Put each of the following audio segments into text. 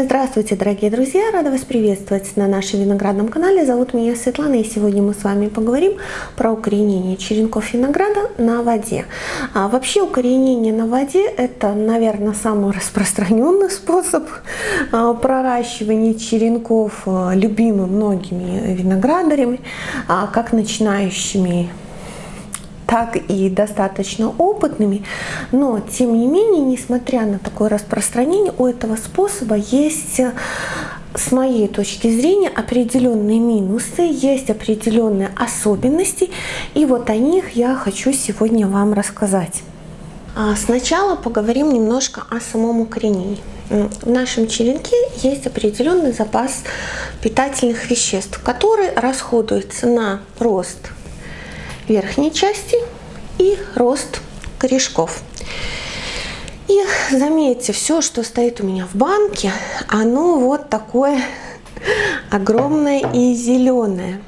Здравствуйте, дорогие друзья! Рада вас приветствовать на нашем виноградном канале. Зовут меня Светлана, и сегодня мы с вами поговорим про укоренение черенков винограда на воде. А вообще укоренение на воде – это, наверное, самый распространенный способ а, проращивания черенков, а, любимый многими виноградарями, а, как начинающими так и достаточно опытными, но тем не менее, несмотря на такое распространение, у этого способа есть с моей точки зрения определенные минусы, есть определенные особенности, и вот о них я хочу сегодня вам рассказать. А сначала поговорим немножко о самом укоренении. В нашем черенке есть определенный запас питательных веществ, который расходуется на рост верхней части и рост корешков. И заметьте, все, что стоит у меня в банке, оно вот такое огромное и зеленое.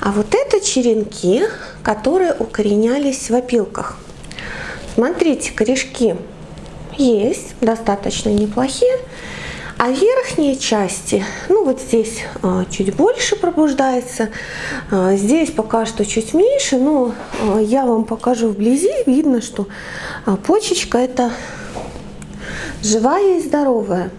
А вот это черенки, которые укоренялись в опилках. Смотрите, корешки есть, достаточно неплохие. А верхние части, ну вот здесь а, чуть больше пробуждается, а, здесь пока что чуть меньше, но а, я вам покажу вблизи, видно, что почечка это живая и здоровая.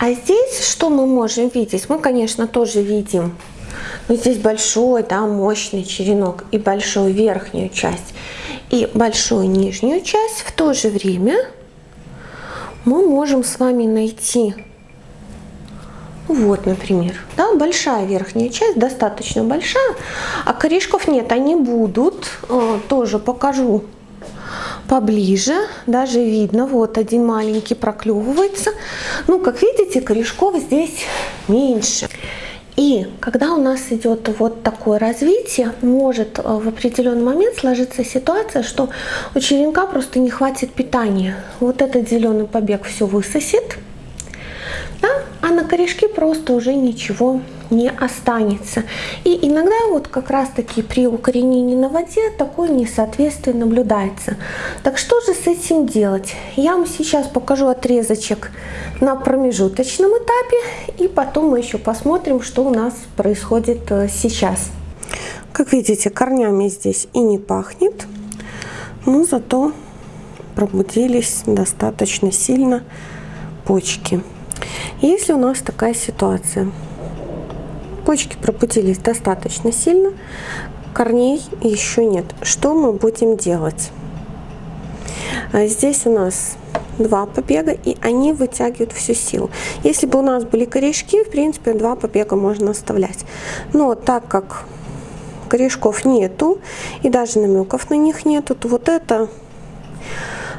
А здесь что мы можем видеть? Мы, конечно, тоже видим но здесь большой, да, мощный черенок и большую верхнюю часть и большую нижнюю часть. В то же время мы можем с вами найти вот, например, да, большая верхняя часть, достаточно большая, а корешков нет, они будут, э, тоже покажу поближе, даже видно, вот один маленький проклевывается. Ну, как видите, корешков здесь меньше. И когда у нас идет вот такое развитие, может э, в определенный момент сложиться ситуация, что у черенка просто не хватит питания. Вот этот зеленый побег все высосет, да, а на корешке просто уже ничего не останется. И иногда вот как раз таки при укоренении на воде такое несоответствие наблюдается. Так что же с этим делать? Я вам сейчас покажу отрезочек на промежуточном этапе и потом мы еще посмотрим, что у нас происходит э, сейчас. Как видите, корнями здесь и не пахнет, но зато пробудились достаточно сильно почки. Если у нас такая ситуация, почки пропутились достаточно сильно, корней еще нет. Что мы будем делать? А здесь у нас два побега, и они вытягивают всю силу. Если бы у нас были корешки, в принципе, два побега можно оставлять. Но так как корешков нету, и даже намеков на них нету, то вот это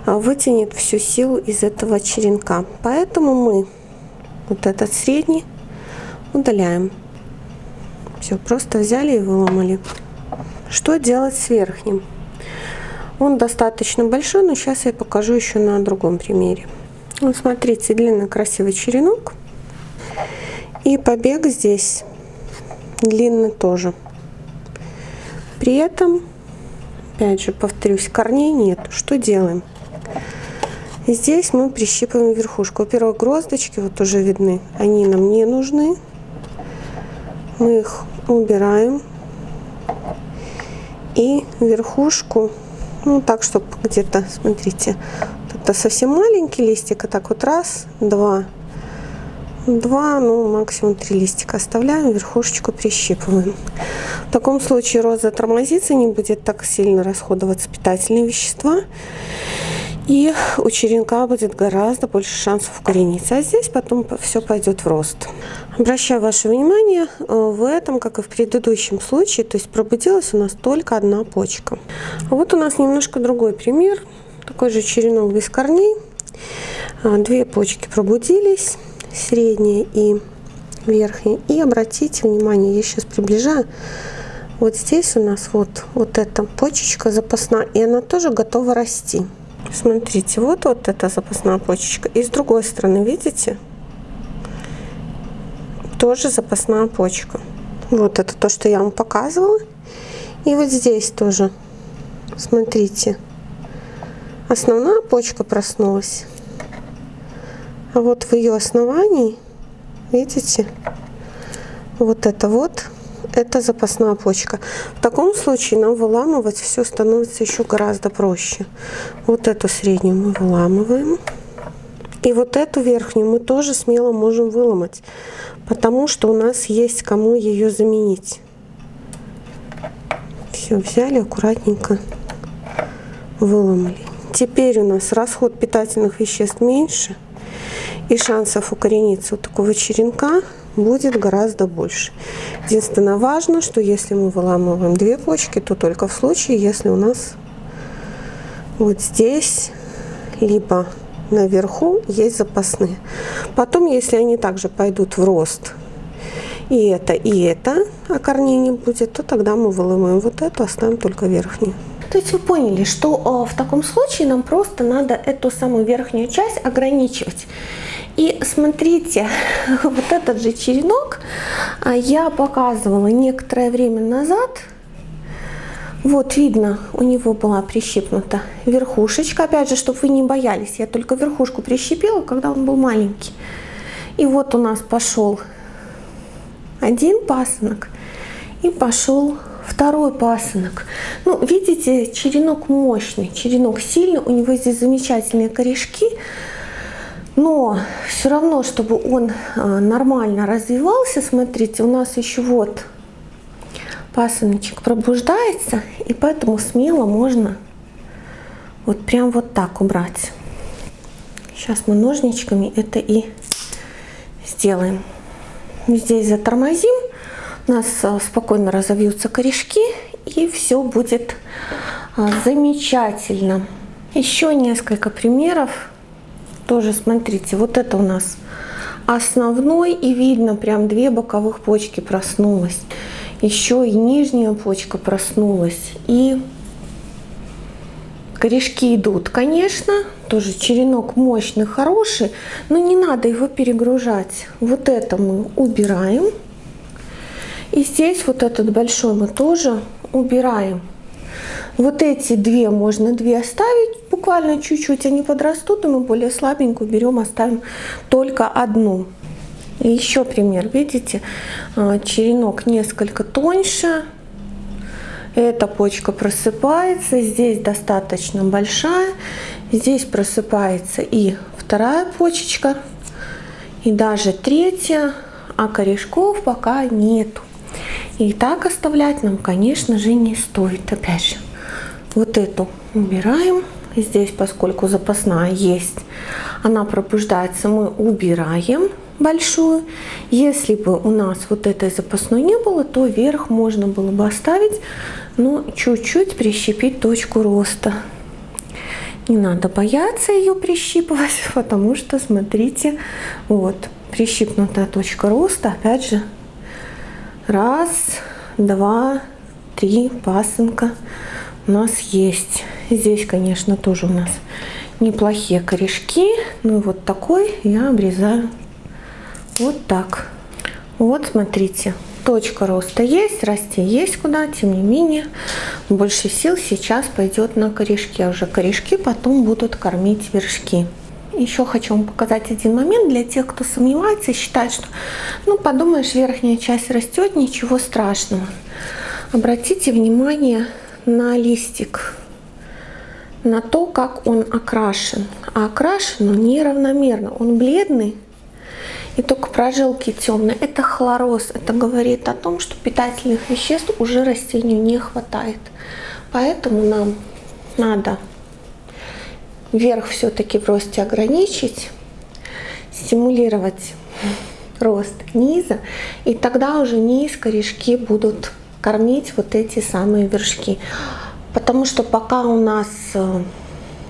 а, вытянет всю силу из этого черенка. Поэтому мы вот этот средний удаляем. Все, просто взяли и выломали. Что делать с верхним? Он достаточно большой, но сейчас я покажу еще на другом примере. Вот смотрите, длинный красивый черенок. И побег здесь длинный тоже. При этом, опять же, повторюсь, корней нет. Что делаем? Здесь мы прищипываем верхушку. Во-первых, гроздочки вот уже видны. Они нам не нужны. Мы их убираем. И верхушку, ну так, чтобы где-то, смотрите, это совсем маленький листик, а так вот раз, два, два, ну максимум три листика оставляем, верхушечку прищипываем. В таком случае роза тормозится, не будет так сильно расходоваться питательные вещества и у черенка будет гораздо больше шансов укорениться. А здесь потом все пойдет в рост. Обращаю ваше внимание, э, в этом, как и в предыдущем случае, то есть пробудилась у нас только одна почка. Вот у нас немножко другой пример. Такой же черенок без корней. А, две почки пробудились, средняя и верхняя. И обратите внимание, я сейчас приближаю, вот здесь у нас вот, вот эта почечка запасная, и она тоже готова расти. Смотрите, вот, вот эта запасная почечка. И с другой стороны, видите? Тоже запасная почка. Вот это то, что я вам показывала. И вот здесь тоже, смотрите, основная почка проснулась. А вот в ее основании, видите, вот это вот, это запасная почка. В таком случае нам выламывать все становится еще гораздо проще. Вот эту среднюю мы выламываем. И вот эту верхнюю мы тоже смело можем выломать, потому что у нас есть кому ее заменить. Все, взяли аккуратненько, выломали. Теперь у нас расход питательных веществ меньше, и шансов укорениться у такого черенка будет гораздо больше. Единственное важно, что если мы выламываем две почки, то только в случае, если у нас вот здесь, либо наверху есть запасные. Потом, если они также пойдут в рост, и это, и это, а корней не будет, то тогда мы выломаем вот эту, оставим только верхнюю. То есть вы поняли, что э, в таком случае нам просто надо эту самую верхнюю часть ограничивать. И смотрите, вот этот же черенок а, я показывала некоторое время назад. Вот видно, у него была прищипнута верхушечка. Опять же, чтобы вы не боялись, я только верхушку прищепила, когда он был маленький. И вот у нас пошел один пасынок и пошел второй пасынок. Ну, видите, черенок мощный, черенок сильный, у него здесь замечательные корешки. Но все равно, чтобы он а, нормально развивался, смотрите, у нас еще вот пасыночек пробуждается, и поэтому смело можно вот прям вот так убрать. Сейчас мы ножничками это и сделаем. Здесь затормозим, у нас а, спокойно разовьются корешки, и все будет а, замечательно. Еще несколько примеров тоже смотрите, вот это у нас основной, и видно прям две боковых почки проснулась. Еще и нижняя почка проснулась. И корешки идут, конечно, тоже черенок мощный, хороший, но не надо его перегружать. Вот это мы убираем. И здесь вот этот большой мы тоже убираем. Вот эти две можно две оставить, буквально чуть-чуть они подрастут, и мы более слабенькую берем, оставим только одну. Еще пример, видите, а, черенок несколько тоньше, эта почка просыпается, здесь достаточно большая, здесь просыпается и вторая почечка, и даже третья, а корешков пока нету. И так оставлять нам, конечно же, не стоит. Опять же, вот эту убираем. Здесь, поскольку запасная есть, она пробуждается, мы убираем большую. Если бы у нас вот этой запасной не было, то вверх можно было бы оставить, но чуть-чуть прищепить точку роста. Не надо бояться ее прищипывать, потому что, смотрите, вот, прищипнутая точка роста, опять же, раз, два, три пасынка у нас есть. Здесь, конечно, тоже у нас неплохие корешки. Ну и вот такой я обрезаю вот так. Вот, смотрите, точка роста есть, расти есть куда, тем не менее, больше сил сейчас пойдет на корешки, а уже корешки потом будут кормить вершки. Еще хочу вам показать один момент для тех, кто сомневается и считает, что, ну, подумаешь, верхняя часть растет, ничего страшного. Обратите внимание на листик, на то, как он окрашен. А окрашен он неравномерно, он бледный, и только прожилки темные. Это хлороз, это говорит о том, что питательных веществ уже растению не хватает. Поэтому нам надо верх все-таки в росте ограничить, стимулировать рост низа, и тогда уже низ корешки будут кормить вот эти самые вершки. Потому что пока у нас э,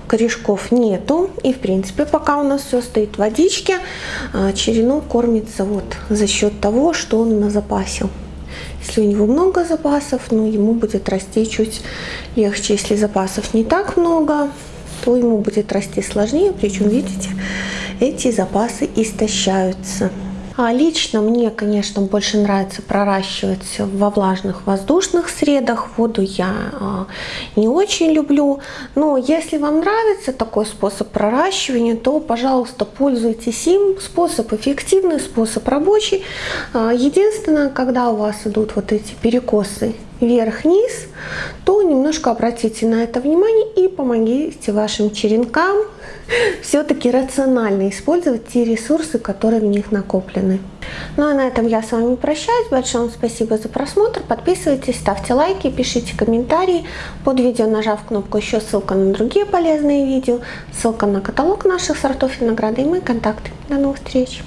корешков нету, и в принципе пока у нас все стоит в водичке, э, черенок кормится вот за счет того, что он на запасе. Если у него много запасов, ну, ему будет расти чуть легче. Если запасов не так много, то ему будет расти сложнее. Причем, видите, эти запасы истощаются. А лично мне, конечно, больше нравится проращивать во влажных воздушных средах. Воду я а, не очень люблю. Но если вам нравится такой способ проращивания, то, пожалуйста, пользуйтесь им. Способ эффективный, способ рабочий. А, единственное, когда у вас идут вот эти перекосы вверх-вниз, то немножко обратите на это внимание и помогите вашим черенкам все-таки рационально использовать те ресурсы, которые в них накоплены. Ну а на этом я с вами прощаюсь. Большое вам спасибо за просмотр. Подписывайтесь, ставьте лайки, пишите комментарии. Под видео нажав кнопку еще ссылка на другие полезные видео, ссылка на каталог наших сортов винограда и мои контакты. До новых встреч!